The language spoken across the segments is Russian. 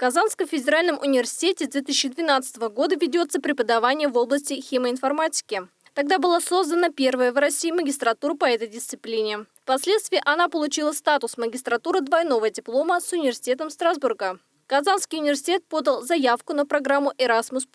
Казанском федеральном университете с 2012 года ведется преподавание в области химоинформатики. Тогда была создана первая в России магистратура по этой дисциплине. Впоследствии она получила статус магистратуры двойного диплома с университетом Страсбурга. Казанский университет подал заявку на программу Erasmus+,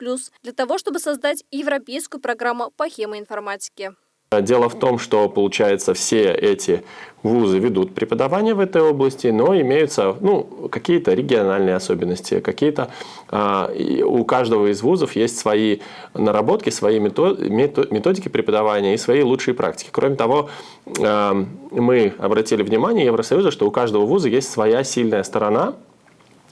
для того, чтобы создать европейскую программу по химоинформатике. Дело в том, что, получается, все эти вузы ведут преподавание в этой области, но имеются ну, какие-то региональные особенности, какие-то а, у каждого из вузов есть свои наработки, свои методики преподавания и свои лучшие практики. Кроме того, а, мы обратили внимание Евросоюза, что у каждого вуза есть своя сильная сторона,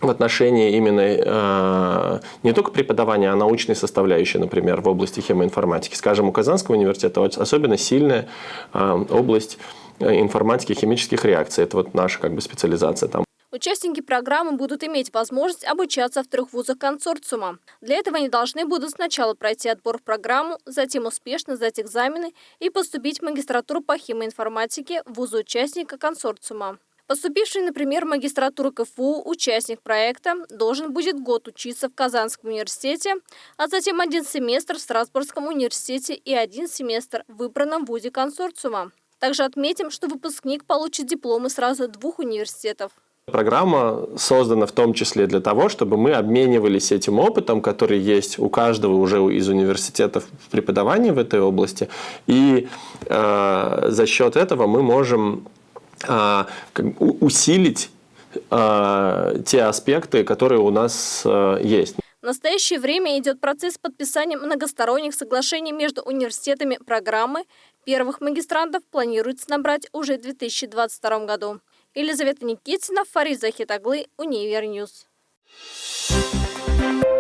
в отношении именно э, не только преподавания, а научной составляющей, например, в области химоинформатики. Скажем, у Казанского университета особенно сильная э, область э, информатики химических реакций. Это вот наша как бы специализация там. Участники программы будут иметь возможность обучаться в трех вузах консорциума. Для этого они должны будут сначала пройти отбор в программу, затем успешно сдать экзамены и поступить в магистратуру по химоинформатике в вузы участника консорциума. Поступивший, например, в магистратуру КФУ участник проекта должен будет год учиться в Казанском университете, а затем один семестр в Страсбургском университете и один семестр в выбранном вузе консорциума. Также отметим, что выпускник получит дипломы сразу двух университетов. Программа создана в том числе для того, чтобы мы обменивались этим опытом, который есть у каждого уже из университетов в преподавании в этой области. И э, за счет этого мы можем усилить а, те аспекты, которые у нас а, есть. В настоящее время идет процесс подписания многосторонних соглашений между университетами программы. Первых магистрантов планируется набрать уже в 2022 году. Елизавета Никитина, Фарид Захит оглы, Univer News. Thank you.